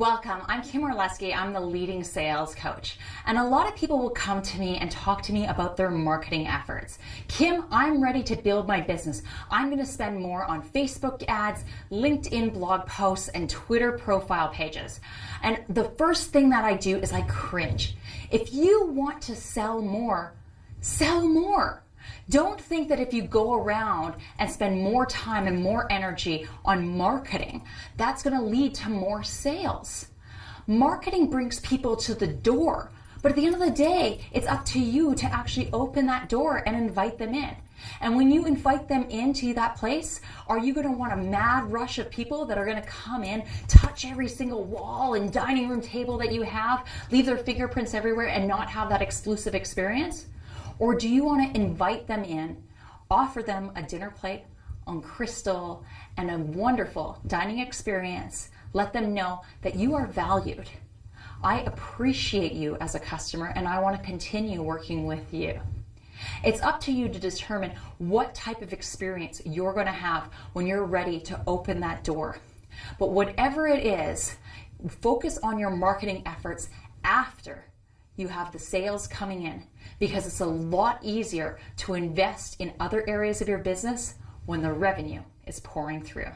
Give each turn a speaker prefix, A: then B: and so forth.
A: Welcome. I'm Kim Orlesky. I'm the leading sales coach. And a lot of people will come to me and talk to me about their marketing efforts. Kim, I'm ready to build my business. I'm going to spend more on Facebook ads, LinkedIn blog posts, and Twitter profile pages. And the first thing that I do is I cringe. If you want to sell more, sell more. Don't think that if you go around and spend more time and more energy on marketing, that's going to lead to more sales. Marketing brings people to the door, but at the end of the day, it's up to you to actually open that door and invite them in. And when you invite them into that place, are you going to want a mad rush of people that are going to come in, touch every single wall and dining room table that you have, leave their fingerprints everywhere, and not have that exclusive experience? Or do you want to invite them in, offer them a dinner plate on crystal and a wonderful dining experience? Let them know that you are valued. I appreciate you as a customer and I want to continue working with you. It's up to you to determine what type of experience you're going to have when you're ready to open that door. But whatever it is, focus on your marketing efforts after you have the sales coming in because it's a lot easier to invest in other areas of your business when the revenue is pouring through.